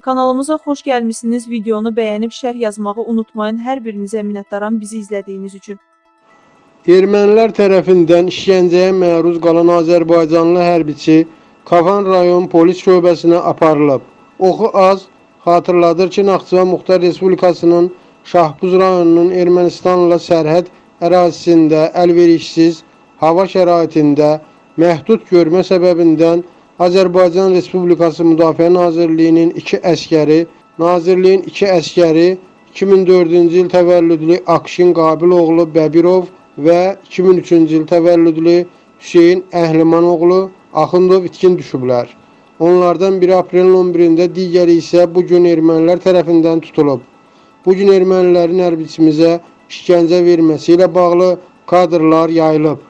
Kanalımıza xoş gəlmisiniz. Videonu bəyənib şərh yazmağı unutmayın. Hər birinizə minnətdaram bizi izlədiyiniz üçün. Ermənilər tərəfindən işgəncəyə məruz qalan Azərbaycanlı hərbiçi Kafan rayon polis şöbəsinə aparılıb. Oxu az xatırladır ki, Naxçıvan Muxtar Respublikasının Şahbuz rayonunun Ermənistanla sərhəd ərazisində əlverişsiz hava şəraitində məhdud görmə səbəbindən Azərbaycan Respublikası Müdafiə Nazirliyinin iki əskəri, Nazirliyin iki əskəri 2004-cü il təvəllüdlü Akşin Qabiloğlu Bəbirov və 2003-cü il təvəllüdlü Hüseyn Əhlimanoğlu Axundov itkin düşüblər. Onlardan biri aprelin 11-də, digəri isə bu gün ermənilər tərəfindən tutulub. Bu gün ermənilərin hərbiçimizə işgəncə verməsi ilə bağlı kadrlar yayılıb.